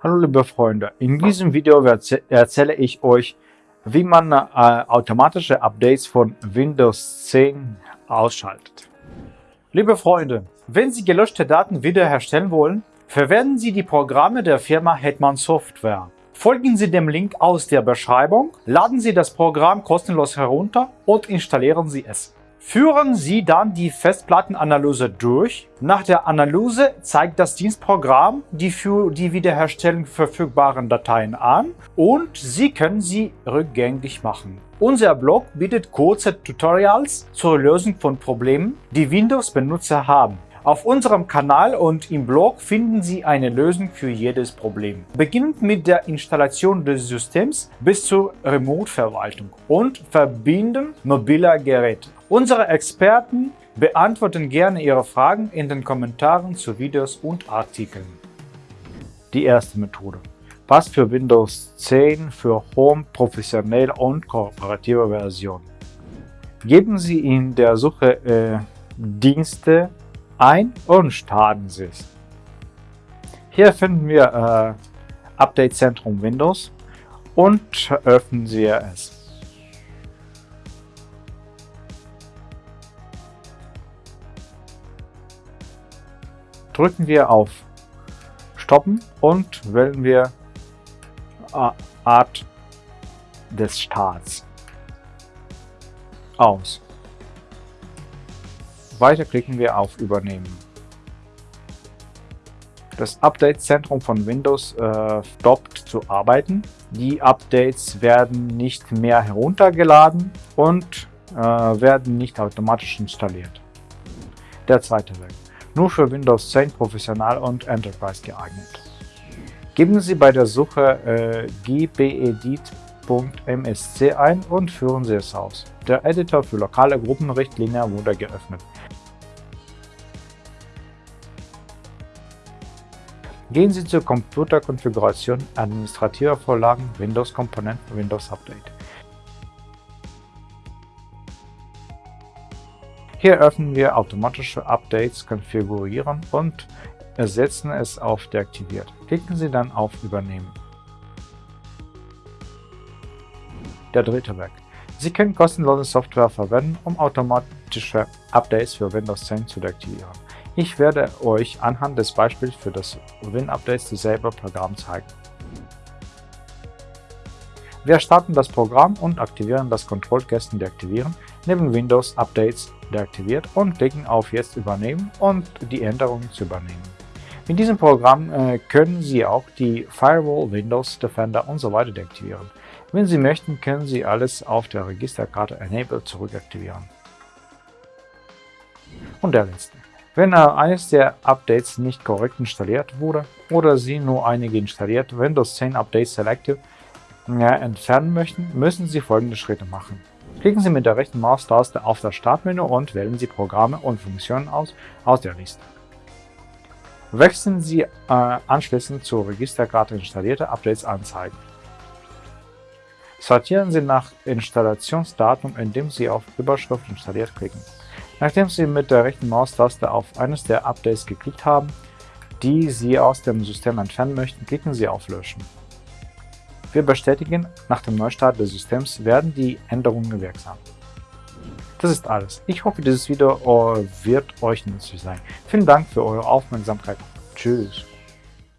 Hallo liebe Freunde, in diesem Video erzähle ich euch, wie man äh, automatische Updates von Windows 10 ausschaltet. Liebe Freunde, wenn Sie gelöschte Daten wiederherstellen wollen, verwenden Sie die Programme der Firma Hetman Software. Folgen Sie dem Link aus der Beschreibung, laden Sie das Programm kostenlos herunter und installieren Sie es. Führen Sie dann die Festplattenanalyse durch. Nach der Analyse zeigt das Dienstprogramm die für die Wiederherstellung verfügbaren Dateien an und Sie können sie rückgängig machen. Unser Blog bietet kurze Tutorials zur Lösung von Problemen, die Windows-Benutzer haben. Auf unserem Kanal und im Blog finden Sie eine Lösung für jedes Problem. Beginnend mit der Installation des Systems bis zur Remote-Verwaltung und Verbinden mobiler Geräte. Unsere Experten beantworten gerne Ihre Fragen in den Kommentaren zu Videos und Artikeln. Die erste Methode passt für Windows 10 für Home, professionelle und kooperative Version. Geben Sie in der Suche äh, Dienste ein und starten Sie es. Hier finden wir äh, Update Zentrum Windows und öffnen Sie es. Drücken wir auf Stoppen und wählen wir Art des Starts aus. Weiter klicken wir auf Übernehmen. Das Update-Zentrum von Windows äh, stoppt zu arbeiten. Die Updates werden nicht mehr heruntergeladen und äh, werden nicht automatisch installiert. Der zweite Weg nur für Windows 10 Professional und Enterprise geeignet. Geben Sie bei der Suche äh, gbedit.msc ein und führen Sie es aus. Der Editor für lokale Gruppenrichtlinien wurde geöffnet. Gehen Sie zur Computerkonfiguration, Administrative Vorlagen, Windows Komponenten, Windows Update. Hier öffnen wir automatische Updates konfigurieren und ersetzen es auf deaktiviert. Klicken Sie dann auf Übernehmen. Der dritte Weg. Sie können kostenlose Software verwenden, um automatische Updates für Windows 10 zu deaktivieren. Ich werde euch anhand des Beispiels für das Win-Updates dasselbe Programm zeigen. Wir starten das Programm und aktivieren das Kontrollkästen Deaktivieren neben Windows Updates deaktiviert und klicken auf Jetzt übernehmen und die Änderungen zu übernehmen. Mit diesem Programm äh, können Sie auch die Firewall, Windows, Defender und so weiter deaktivieren. Wenn Sie möchten, können Sie alles auf der Registerkarte Enable zurückaktivieren. Und der letzte. Wenn äh, eines der Updates nicht korrekt installiert wurde oder Sie nur einige installiert Windows 10 Updates Selective äh, entfernen möchten, müssen Sie folgende Schritte machen. Klicken Sie mit der rechten Maustaste auf das Startmenü und wählen Sie Programme und Funktionen aus aus der Liste. Wechseln Sie äh, anschließend zur Registerkarte installierte Updates anzeigen. Sortieren Sie nach Installationsdatum, indem Sie auf Überschrift installiert klicken. Nachdem Sie mit der rechten Maustaste auf eines der Updates geklickt haben, die Sie aus dem System entfernen möchten, klicken Sie auf Löschen. Wir bestätigen, nach dem Neustart des Systems werden die Änderungen wirksam. Das ist alles. Ich hoffe, dieses Video wird euch nützlich sein. Vielen Dank für eure Aufmerksamkeit. Tschüss.